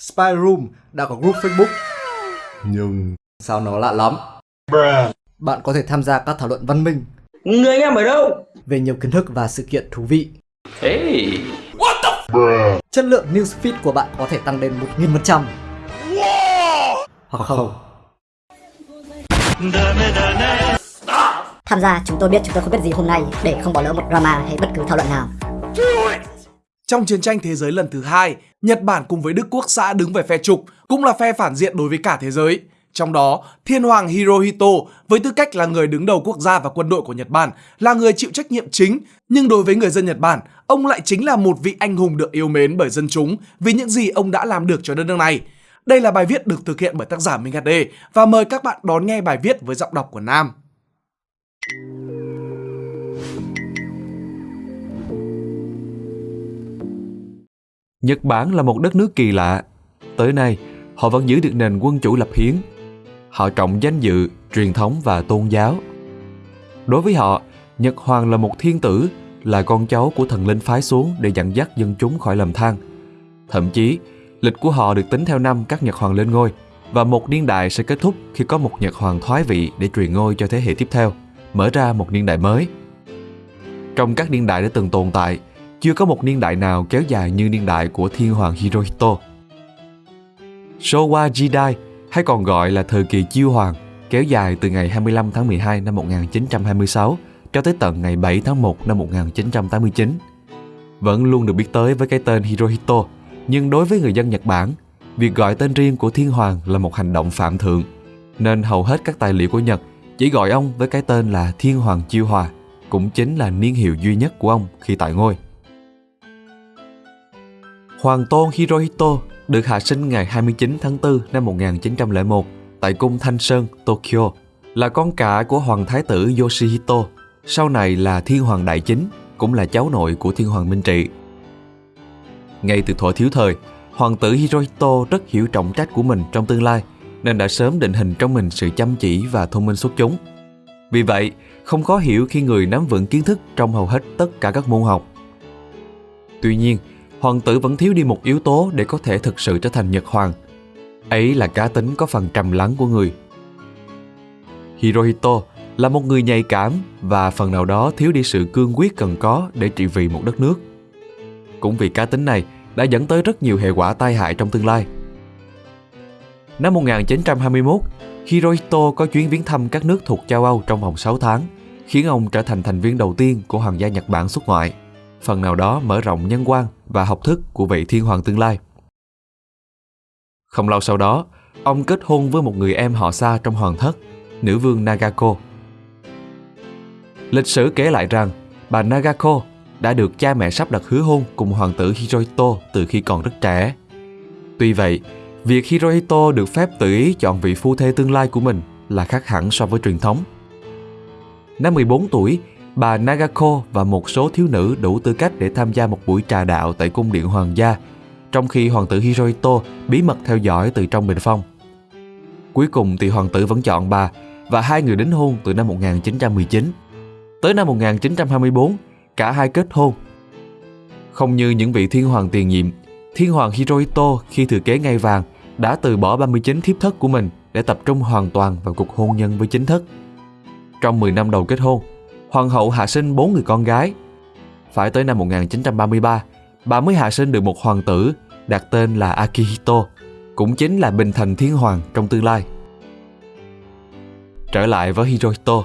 Spy Room đã có group Facebook. Nhưng Sao nó lạ lắm? Bạn có thể tham gia các thảo luận văn minh Người anh em ở đâu? về nhiều kiến thức và sự kiện thú vị. Hey. Chất lượng newsfeed của bạn có thể tăng lên 1000%. Hoặc không. Tham gia chúng tôi biết chúng tôi không biết gì hôm nay để không bỏ lỡ một drama hay bất cứ thảo luận nào. Trong chiến tranh thế giới lần thứ hai, Nhật Bản cùng với Đức Quốc xã đứng về phe trục, cũng là phe phản diện đối với cả thế giới. Trong đó, Thiên Hoàng Hirohito với tư cách là người đứng đầu quốc gia và quân đội của Nhật Bản là người chịu trách nhiệm chính, nhưng đối với người dân Nhật Bản, ông lại chính là một vị anh hùng được yêu mến bởi dân chúng vì những gì ông đã làm được cho đất nước này. Đây là bài viết được thực hiện bởi tác giả Minh HD và mời các bạn đón nghe bài viết với giọng đọc của Nam. Nhật Bản là một đất nước kỳ lạ. Tới nay, họ vẫn giữ được nền quân chủ lập hiến. Họ trọng danh dự, truyền thống và tôn giáo. Đối với họ, Nhật Hoàng là một thiên tử, là con cháu của thần linh phái xuống để dẫn dắt dân chúng khỏi lầm than. Thậm chí, lịch của họ được tính theo năm các Nhật Hoàng lên ngôi và một niên đại sẽ kết thúc khi có một Nhật Hoàng thoái vị để truyền ngôi cho thế hệ tiếp theo, mở ra một niên đại mới. Trong các niên đại đã từng tồn tại, chưa có một niên đại nào kéo dài như niên đại của thiên hoàng Hirohito. Showa Jidai, hay còn gọi là thời kỳ chiêu hoàng, kéo dài từ ngày 25 tháng 12 năm 1926 cho tới tận ngày 7 tháng 1 năm 1989. Vẫn luôn được biết tới với cái tên Hirohito, nhưng đối với người dân Nhật Bản, việc gọi tên riêng của thiên hoàng là một hành động phạm thượng, nên hầu hết các tài liệu của Nhật chỉ gọi ông với cái tên là Thiên Hoàng Chiêu Hòa, cũng chính là niên hiệu duy nhất của ông khi tại ngôi. Hoàng tôn Hirohito được hạ sinh ngày 29 tháng 4 năm 1901 tại cung Thanh Sơn, Tokyo, là con cả của Hoàng Thái tử Yoshihito, sau này là Thiên Hoàng Đại Chính, cũng là cháu nội của Thiên Hoàng Minh Trị. Ngay từ thuở thiếu thời, Hoàng tử Hirohito rất hiểu trọng trách của mình trong tương lai, nên đã sớm định hình trong mình sự chăm chỉ và thông minh xuất chúng. Vì vậy, không khó hiểu khi người nắm vững kiến thức trong hầu hết tất cả các môn học. Tuy nhiên, hoàng tử vẫn thiếu đi một yếu tố để có thể thực sự trở thành Nhật Hoàng. Ấy là cá tính có phần trầm lắng của người. Hirohito là một người nhạy cảm và phần nào đó thiếu đi sự cương quyết cần có để trị vì một đất nước. Cũng vì cá tính này đã dẫn tới rất nhiều hệ quả tai hại trong tương lai. Năm 1921, Hirohito có chuyến viếng thăm các nước thuộc châu Âu trong vòng 6 tháng, khiến ông trở thành thành viên đầu tiên của Hoàng gia Nhật Bản xuất ngoại, phần nào đó mở rộng nhân quan và học thức của vị thiên hoàng tương lai. Không lâu sau đó, ông kết hôn với một người em họ xa trong hoàng thất, nữ vương Nagako. Lịch sử kể lại rằng, bà Nagako đã được cha mẹ sắp đặt hứa hôn cùng hoàng tử Hirohito từ khi còn rất trẻ. Tuy vậy, việc Hirohito được phép tự ý chọn vị phu thê tương lai của mình là khác hẳn so với truyền thống. Năm 14 tuổi, bà Nagako và một số thiếu nữ đủ tư cách để tham gia một buổi trà đạo tại cung điện hoàng gia, trong khi hoàng tử Hirohito bí mật theo dõi từ trong bình phong. Cuối cùng thì hoàng tử vẫn chọn bà và hai người đính hôn từ năm 1919. Tới năm 1924, cả hai kết hôn. Không như những vị thiên hoàng tiền nhiệm, thiên hoàng Hirohito khi thừa kế ngai vàng đã từ bỏ 39 thiếp thất của mình để tập trung hoàn toàn vào cuộc hôn nhân với chính thất. Trong 10 năm đầu kết hôn, hoàng hậu hạ sinh bốn người con gái. Phải tới năm 1933, bà mới hạ sinh được một hoàng tử đặt tên là Akihito, cũng chính là bình thành thiên hoàng trong tương lai. Trở lại với Hirohito,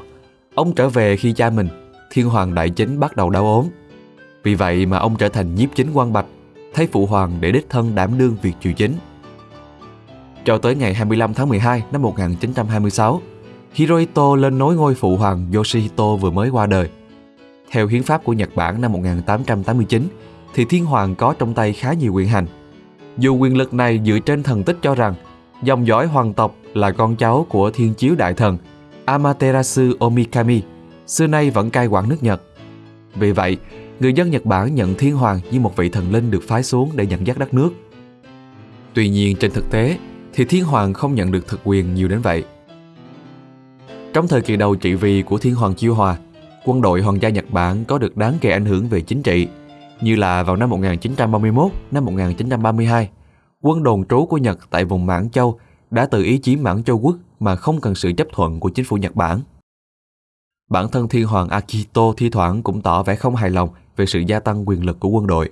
ông trở về khi cha mình, thiên hoàng đại chính bắt đầu đau ốm. Vì vậy mà ông trở thành nhiếp chính quan bạch, thay phụ hoàng để đích thân đảm đương việc triều chính. Cho tới ngày 25 tháng 12 năm 1926, Hirohito lên nối ngôi phụ hoàng Yoshihito vừa mới qua đời. Theo hiến pháp của Nhật Bản năm 1889, thì thiên hoàng có trong tay khá nhiều quyền hành. Dù quyền lực này dựa trên thần tích cho rằng dòng dõi hoàng tộc là con cháu của thiên chiếu đại thần Amaterasu Omikami, xưa nay vẫn cai quản nước Nhật. Vì vậy, người dân Nhật Bản nhận thiên hoàng như một vị thần linh được phái xuống để dẫn dắt đất nước. Tuy nhiên trên thực tế thì thiên hoàng không nhận được thực quyền nhiều đến vậy. Trong thời kỳ đầu trị vì của thiên hoàng Chiêu Hòa, quân đội hoàng gia Nhật Bản có được đáng kể ảnh hưởng về chính trị, như là vào năm 1931, năm 1932, quân đồn trú của Nhật tại vùng Mãn Châu đã tự ý chiếm Mãn Châu quốc mà không cần sự chấp thuận của chính phủ Nhật Bản. Bản thân thiên hoàng Akito thi thoảng cũng tỏ vẻ không hài lòng về sự gia tăng quyền lực của quân đội.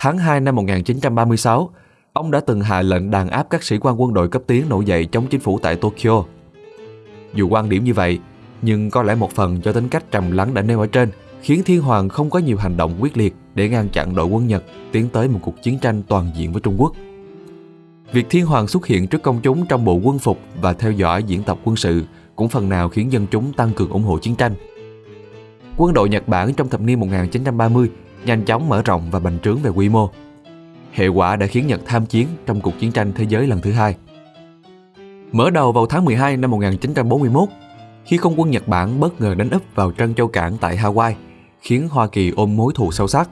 Tháng 2 năm 1936, ông đã từng hạ lệnh đàn áp các sĩ quan quân đội cấp tiến nổi dậy chống chính phủ tại Tokyo. Dù quan điểm như vậy, nhưng có lẽ một phần do tính cách trầm lắng đã nêu ở trên khiến thiên hoàng không có nhiều hành động quyết liệt để ngăn chặn đội quân Nhật tiến tới một cuộc chiến tranh toàn diện với Trung Quốc. Việc thiên hoàng xuất hiện trước công chúng trong bộ quân phục và theo dõi diễn tập quân sự cũng phần nào khiến dân chúng tăng cường ủng hộ chiến tranh. Quân đội Nhật Bản trong thập niên 1930 nhanh chóng mở rộng và bành trướng về quy mô. Hệ quả đã khiến Nhật tham chiến trong cuộc chiến tranh thế giới lần thứ hai. Mở đầu vào tháng 12 năm 1941, khi không quân Nhật Bản bất ngờ đánh úp vào Trân Châu Cảng tại Hawaii, khiến Hoa Kỳ ôm mối thù sâu sắc.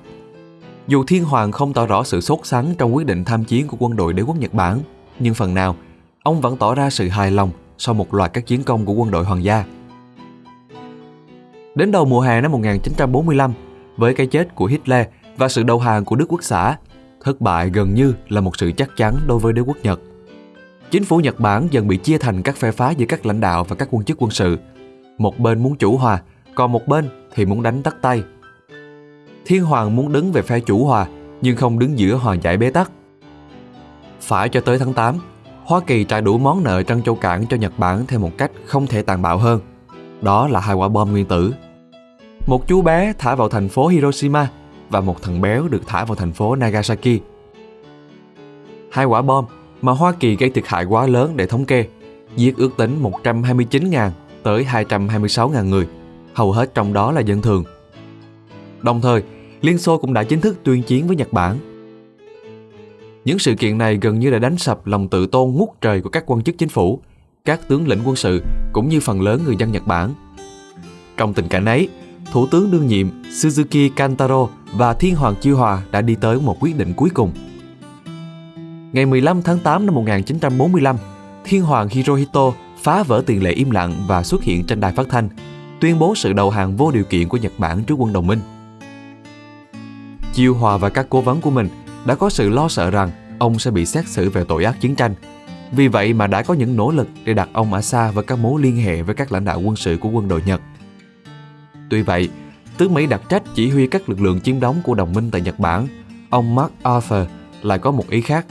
Dù Thiên Hoàng không tỏ rõ sự sốt sắng trong quyết định tham chiến của quân đội đế quốc Nhật Bản, nhưng phần nào, ông vẫn tỏ ra sự hài lòng sau một loạt các chiến công của quân đội hoàng gia. Đến đầu mùa hè năm 1945, với cái chết của Hitler và sự đầu hàng của Đức Quốc xã, thất bại gần như là một sự chắc chắn đối với đế quốc Nhật. Chính phủ Nhật Bản dần bị chia thành các phe phái giữa các lãnh đạo và các quân chức quân sự. Một bên muốn chủ hòa, còn một bên thì muốn đánh tắt tay. Thiên Hoàng muốn đứng về phe chủ hòa, nhưng không đứng giữa hòa giải bế tắc. Phải cho tới tháng 8, Hoa Kỳ trả đủ món nợ Trân Châu Cảng cho Nhật Bản theo một cách không thể tàn bạo hơn. Đó là hai quả bom nguyên tử. Một chú bé thả vào thành phố Hiroshima và một thằng béo được thả vào thành phố Nagasaki. Hai quả bom mà Hoa Kỳ gây thiệt hại quá lớn để thống kê, giết ước tính 129.000 tới 226.000 người, hầu hết trong đó là dân thường. Đồng thời, Liên Xô cũng đã chính thức tuyên chiến với Nhật Bản. Những sự kiện này gần như đã đánh sập lòng tự tôn ngút trời của các quan chức chính phủ, các tướng lĩnh quân sự cũng như phần lớn người dân Nhật Bản. Trong tình cảnh ấy, Thủ tướng đương nhiệm Suzuki Kantaro và Thiên Hoàng Chiêu Hòa đã đi tới một quyết định cuối cùng. Ngày 15 tháng 8 năm 1945, Thiên Hoàng Hirohito phá vỡ tiền lệ im lặng và xuất hiện trên đài phát thanh, tuyên bố sự đầu hàng vô điều kiện của Nhật Bản trước quân đồng minh. Chiêu Hòa và các cố vấn của mình đã có sự lo sợ rằng ông sẽ bị xét xử về tội ác chiến tranh. Vì vậy mà đã có những nỗ lực để đặt ông ở xa và các mối liên hệ với các lãnh đạo quân sự của quân đội Nhật. Tuy vậy, tướng Mỹ đặt trách chỉ huy các lực lượng chiếm đóng của đồng minh tại Nhật Bản, ông Mark Arthur lại có một ý khác.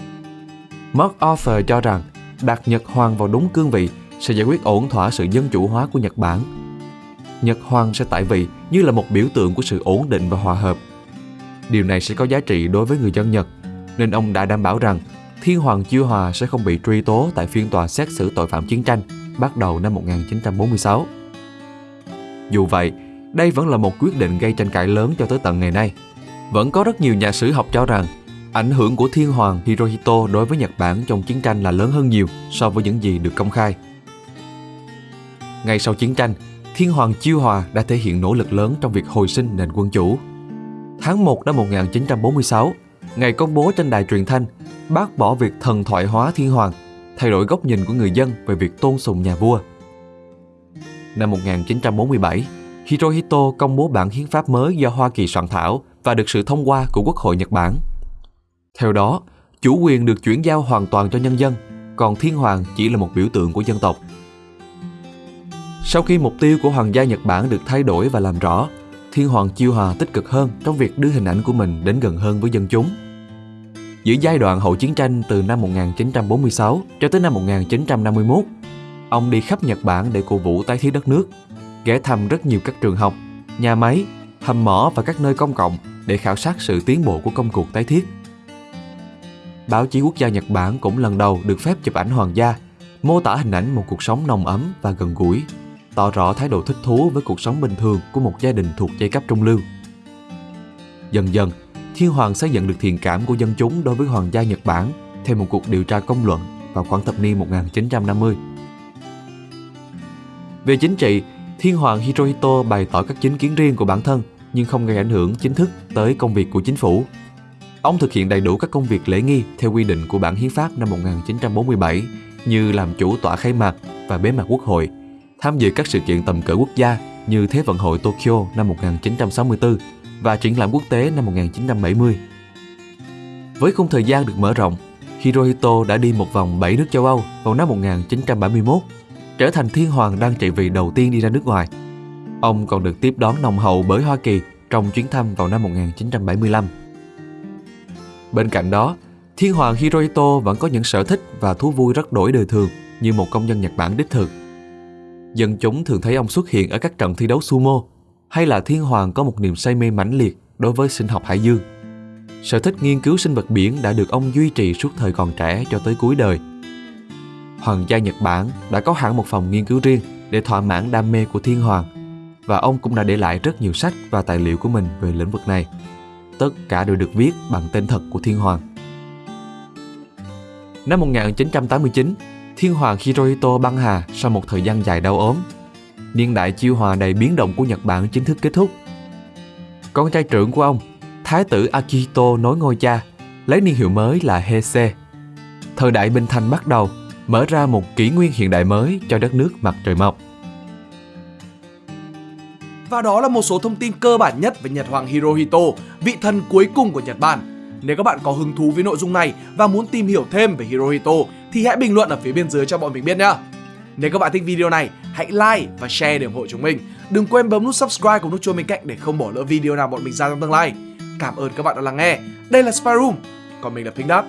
Mark Arthur cho rằng đặt Nhật Hoàng vào đúng cương vị sẽ giải quyết ổn thỏa sự dân chủ hóa của Nhật Bản. Nhật Hoàng sẽ tại vị như là một biểu tượng của sự ổn định và hòa hợp. Điều này sẽ có giá trị đối với người dân Nhật, nên ông đã đảm bảo rằng Thiên Hoàng Chiêu Hòa sẽ không bị truy tố tại phiên tòa xét xử tội phạm chiến tranh bắt đầu năm 1946. Dù vậy, đây vẫn là một quyết định gây tranh cãi lớn cho tới tận ngày nay. Vẫn có rất nhiều nhà sử học cho rằng ảnh hưởng của Thiên Hoàng Hirohito đối với Nhật Bản trong chiến tranh là lớn hơn nhiều so với những gì được công khai. Ngay sau chiến tranh, Thiên Hoàng Chiêu Hòa đã thể hiện nỗ lực lớn trong việc hồi sinh nền quân chủ. Tháng 1 năm 1946, ngày công bố trên đài truyền thanh, bác bỏ việc thần thoại hóa Thiên Hoàng, thay đổi góc nhìn của người dân về việc tôn sùng nhà vua. Năm 1947, Hirohito công bố bản hiến pháp mới do Hoa Kỳ soạn thảo và được sự thông qua của Quốc hội Nhật Bản. Theo đó, chủ quyền được chuyển giao hoàn toàn cho nhân dân, còn thiên hoàng chỉ là một biểu tượng của dân tộc. Sau khi mục tiêu của hoàng gia Nhật Bản được thay đổi và làm rõ, thiên hoàng chiêu hòa tích cực hơn trong việc đưa hình ảnh của mình đến gần hơn với dân chúng. Giữa giai đoạn hậu chiến tranh từ năm 1946 cho tới năm 1951, ông đi khắp Nhật Bản để cổ vũ tái thiết đất nước ghé thăm rất nhiều các trường học, nhà máy, hầm mỏ và các nơi công cộng để khảo sát sự tiến bộ của công cuộc tái thiết. Báo chí quốc gia Nhật Bản cũng lần đầu được phép chụp ảnh hoàng gia, mô tả hình ảnh một cuộc sống nồng ấm và gần gũi, tỏ rõ thái độ thích thú với cuộc sống bình thường của một gia đình thuộc giai cấp trung lưu. Dần dần, Thiên Hoàng xây dựng được thiện cảm của dân chúng đối với hoàng gia Nhật Bản theo một cuộc điều tra công luận vào khoảng thập niên 1950. Về chính trị, Thiên hoàng Hirohito bày tỏ các chính kiến riêng của bản thân nhưng không gây ảnh hưởng chính thức tới công việc của chính phủ. Ông thực hiện đầy đủ các công việc lễ nghi theo quy định của bản hiến pháp năm 1947 như làm chủ tọa khai mạc và bế mạc quốc hội, tham dự các sự kiện tầm cỡ quốc gia như Thế vận hội Tokyo năm 1964 và triển lãm quốc tế năm 1970. Với khung thời gian được mở rộng, Hirohito đã đi một vòng 7 nước châu Âu vào năm 1971, trở thành thiên hoàng đang trị vì đầu tiên đi ra nước ngoài. Ông còn được tiếp đón nồng hậu bởi Hoa Kỳ trong chuyến thăm vào năm 1975. Bên cạnh đó, thiên hoàng Hirohito vẫn có những sở thích và thú vui rất đổi đời thường như một công nhân Nhật Bản đích thực. Dân chúng thường thấy ông xuất hiện ở các trận thi đấu sumo, hay là thiên hoàng có một niềm say mê mãnh liệt đối với sinh học hải dương. Sở thích nghiên cứu sinh vật biển đã được ông duy trì suốt thời còn trẻ cho tới cuối đời. Hoàng gia Nhật Bản đã có hẳn một phòng nghiên cứu riêng để thỏa mãn đam mê của thiên hoàng và ông cũng đã để lại rất nhiều sách và tài liệu của mình về lĩnh vực này. Tất cả đều được viết bằng tên thật của thiên hoàng. Năm 1989, thiên hoàng Hirohito băng hà sau một thời gian dài đau ốm. Niên đại chiêu hòa đầy biến động của Nhật Bản chính thức kết thúc. Con trai trưởng của ông, Thái tử Akihito nối ngôi cha, lấy niên hiệu mới là Heisei. Thời đại Bình Thành bắt đầu, mở ra một kỷ nguyên hiện đại mới cho đất nước mặt trời mọc. Và đó là một số thông tin cơ bản nhất về Nhật Hoàng Hirohito, vị thần cuối cùng của Nhật Bản. Nếu các bạn có hứng thú với nội dung này và muốn tìm hiểu thêm về Hirohito thì hãy bình luận ở phía bên dưới cho bọn mình biết nhé. Nếu các bạn thích video này, hãy like và share để ủng hộ chúng mình. Đừng quên bấm nút subscribe cùng nút chuông bên cạnh để không bỏ lỡ video nào bọn mình ra trong tương lai. Cảm ơn các bạn đã lắng nghe. Đây là Spy Room, còn mình là Pink Dot.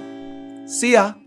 See ya!